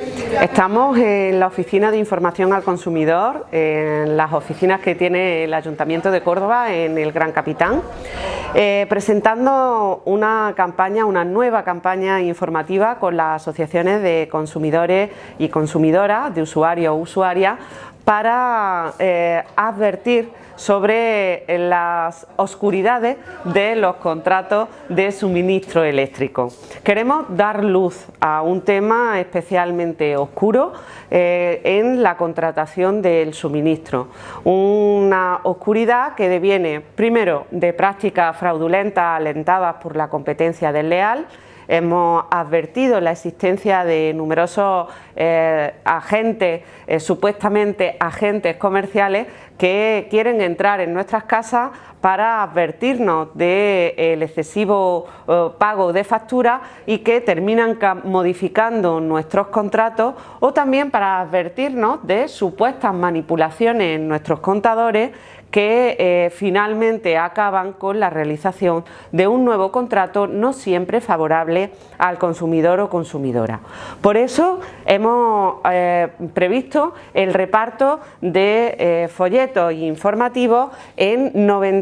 Estamos en la Oficina de Información al Consumidor, en las oficinas que tiene el Ayuntamiento de Córdoba en el Gran Capitán, eh, presentando una campaña, una nueva campaña informativa con las asociaciones de consumidores y consumidoras, de usuarios o usuarias, para eh, advertir sobre las oscuridades de los contratos de suministro eléctrico. Queremos dar luz a un tema especialmente oscuro eh, en la contratación del suministro. Una oscuridad que deviene primero de prácticas fraudulentas alentadas por la competencia desleal, hemos advertido la existencia de numerosos eh, agentes, eh, supuestamente agentes comerciales que quieren entrar en nuestras casas para advertirnos del excesivo eh, pago de factura y que terminan modificando nuestros contratos o también para advertirnos de supuestas manipulaciones en nuestros contadores que eh, finalmente acaban con la realización de un nuevo contrato no siempre favorable al consumidor o consumidora. Por eso hemos eh, previsto el reparto de eh, folletos informativos en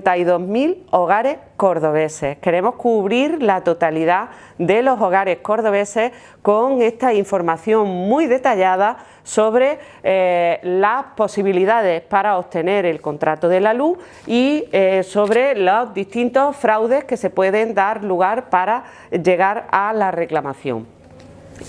92.000 hogares cordobeses. Queremos cubrir la totalidad de los hogares cordobeses con esta información muy detallada sobre eh, las posibilidades para obtener el contrato de la luz y eh, sobre los distintos fraudes que se pueden dar lugar para llegar a la reclamación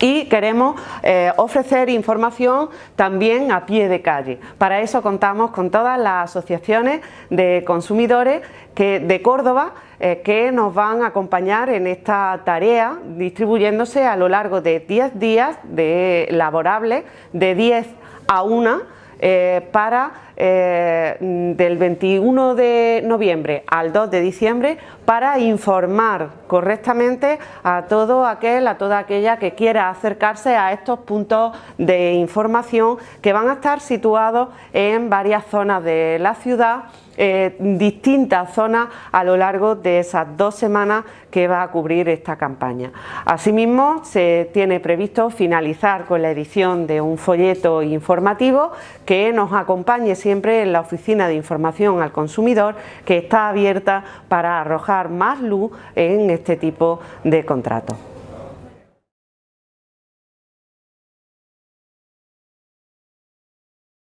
y queremos eh, ofrecer información también a pie de calle. Para eso contamos con todas las asociaciones de consumidores de Córdoba eh, que nos van a acompañar en esta tarea distribuyéndose a lo largo de 10 días de laborables, de 10 a 1 eh, para eh, del 21 de noviembre al 2 de diciembre para informar correctamente a todo aquel, a toda aquella que quiera acercarse a estos puntos de información que van a estar situados en varias zonas de la ciudad eh, distintas zonas a lo largo de esas dos semanas que va a cubrir esta campaña. Asimismo, se tiene previsto finalizar con la edición de un folleto informativo que nos acompañe siempre en la Oficina de Información al Consumidor que está abierta para arrojar más luz en este tipo de contratos.